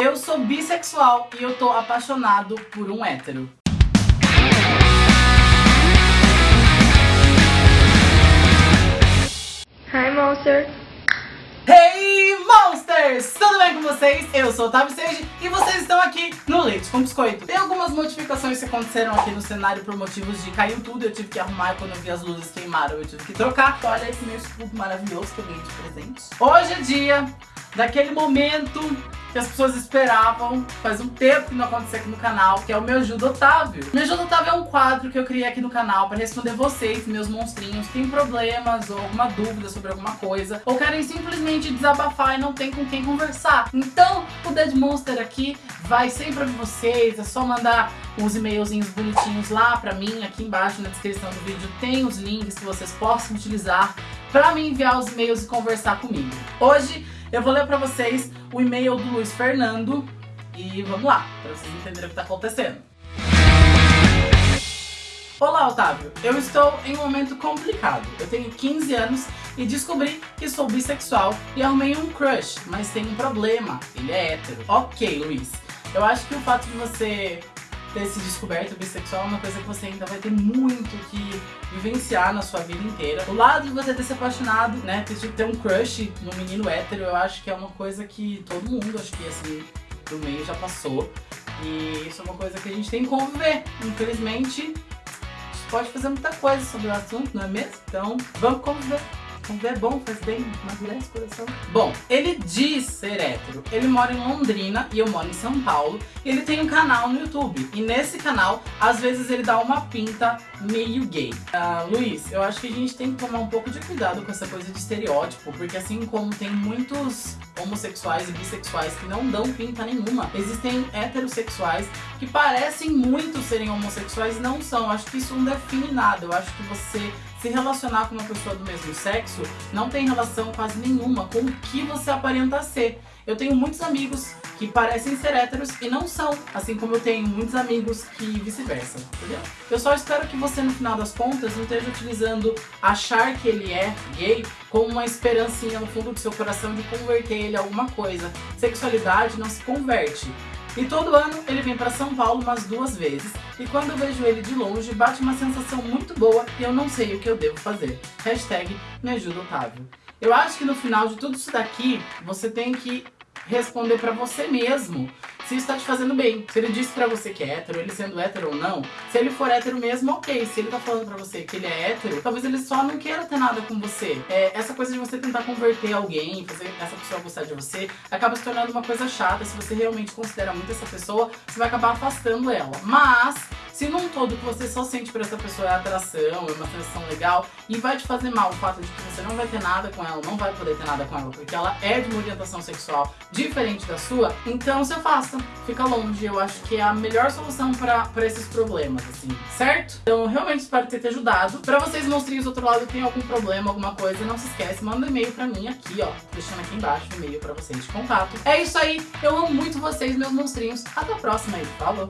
Eu sou bissexual e eu tô apaixonado por um hétero. Hi, Monster. Hey Monsters! Tudo bem com vocês? Eu sou o Otávio Sage aqui no Leite com Biscoito. Tem algumas modificações que aconteceram aqui no cenário por motivos de caiu tudo, eu tive que arrumar quando eu vi as luzes queimaram, eu tive que trocar. Olha esse meu escudo maravilhoso que eu ganhei de presente. Hoje é dia daquele momento que as pessoas esperavam faz um tempo que não acontecia aqui no canal, que é o Meu Ajuda Otávio. Meu Ajuda Otávio é um quadro que eu criei aqui no canal para responder vocês, meus monstrinhos, que têm problemas ou alguma dúvida sobre alguma coisa, ou querem simplesmente desabafar e não tem com quem conversar. Então, o Dead Monster aqui vai sempre pra vocês, é só mandar uns e-mailzinhos bonitinhos lá pra mim, aqui embaixo na descrição do vídeo tem os links que vocês possam utilizar pra me enviar os e-mails e conversar comigo. Hoje, eu vou ler pra vocês o e-mail do Luiz Fernando e vamos lá, pra vocês entenderem o que tá acontecendo. Olá, Otávio. Eu estou em um momento complicado. Eu tenho 15 anos e descobri que sou bissexual e arrumei um crush, mas tem um problema. Ele é hétero. Ok, Luiz. Eu acho que o fato de você ter se descoberto bissexual é uma coisa que você ainda vai ter muito que vivenciar na sua vida inteira. O lado de você ter se apaixonado, né, ter, um crush no menino hétero, eu acho que é uma coisa que todo mundo, acho que assim, do meio já passou. E isso é uma coisa que a gente tem que conviver. Infelizmente, pode fazer muita coisa sobre o assunto, não é mesmo? Então, vamos conviver. Conviver é bom, faz bem, amadurece o coração. Bom, ele diz ser hétero. Ele mora em Londrina e eu moro em São Paulo. Ele tem um canal no YouTube. E nesse canal, às vezes ele dá uma pinta meio gay. Uh, Luiz, eu acho que a gente tem que tomar um pouco de cuidado com essa coisa de estereótipo. Porque assim como tem muitos homossexuais e bissexuais que não dão pinta nenhuma, existem heterossexuais que parecem muito serem homossexuais e não são. Eu acho que isso não define nada. Eu acho que você se relacionar com uma pessoa do mesmo sexo não tem relação quase nenhuma com o que você aparenta ser. Eu tenho muitos amigos que parecem ser héteros e não são, assim como eu tenho muitos amigos que vice-versa, entendeu? Eu só espero que você, no final das contas, não esteja utilizando achar que ele é gay como uma esperancinha no fundo do seu coração de converter ele a alguma coisa. Sexualidade não se converte. E todo ano ele vem para São Paulo umas duas vezes. E quando eu vejo ele de longe, bate uma sensação muito boa e eu não sei o que eu devo fazer. Hashtag me ajuda Otávio. Eu acho que no final de tudo isso daqui, você tem que responder pra você mesmo se isso tá te fazendo bem. Se ele disse pra você que é hétero, ele sendo hétero ou não, se ele for hétero mesmo, ok. Se ele tá falando pra você que ele é hétero, talvez ele só não queira ter nada com você. É, essa coisa de você tentar converter alguém, fazer essa pessoa gostar de você, acaba se tornando uma coisa chata. Se você realmente considera muito essa pessoa, você vai acabar afastando ela. Mas se num todo que você só sente por essa pessoa é atração, é uma sensação legal e vai te fazer mal o fato de que você não vai ter nada com ela, não vai poder ter nada com ela, porque ela é de uma orientação sexual diferente da sua, então se afasta, fica longe. Eu acho que é a melhor solução pra esses problemas, assim, certo? Então realmente espero ter te ajudado. Pra vocês monstrinhos do outro lado tem algum problema, alguma coisa, não se esquece, manda um e-mail pra mim aqui, ó, deixando aqui embaixo o e-mail pra vocês de contato. É isso aí, eu amo muito vocês, meus monstrinhos. Até a próxima aí, falou!